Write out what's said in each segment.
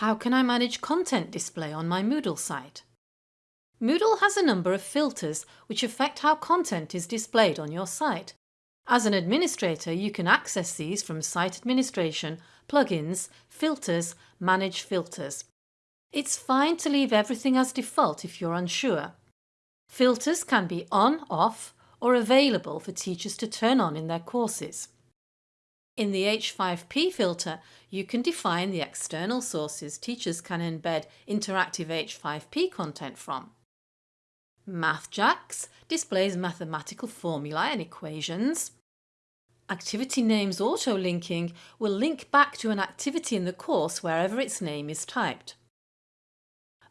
How can I manage content display on my Moodle site? Moodle has a number of filters which affect how content is displayed on your site. As an administrator you can access these from Site Administration, Plugins, Filters, Manage Filters. It's fine to leave everything as default if you're unsure. Filters can be on, off or available for teachers to turn on in their courses. In the H5P filter, you can define the external sources teachers can embed interactive H5P content from. MathJax displays mathematical formulae and equations. Activity names auto-linking will link back to an activity in the course wherever its name is typed.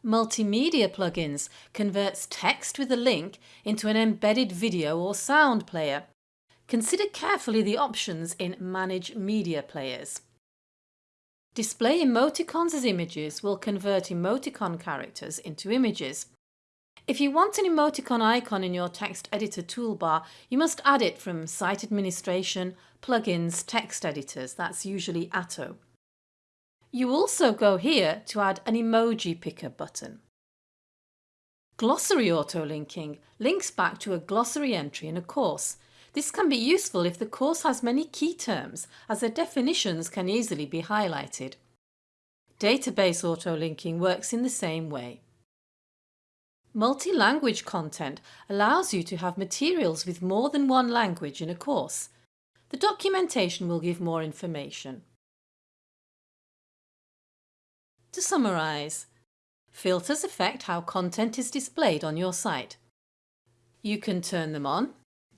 Multimedia plugins converts text with a link into an embedded video or sound player. Consider carefully the options in Manage Media Players. Display emoticons as images will convert emoticon characters into images. If you want an emoticon icon in your text editor toolbar, you must add it from Site Administration, Plugins, Text Editors, that's usually Atto. You also go here to add an emoji picker button. Glossary auto-linking links back to a glossary entry in a course. This can be useful if the course has many key terms as their definitions can easily be highlighted. Database auto-linking works in the same way. Multi-language content allows you to have materials with more than one language in a course. The documentation will give more information. To summarise, filters affect how content is displayed on your site. You can turn them on,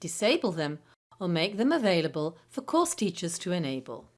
disable them or make them available for course teachers to enable.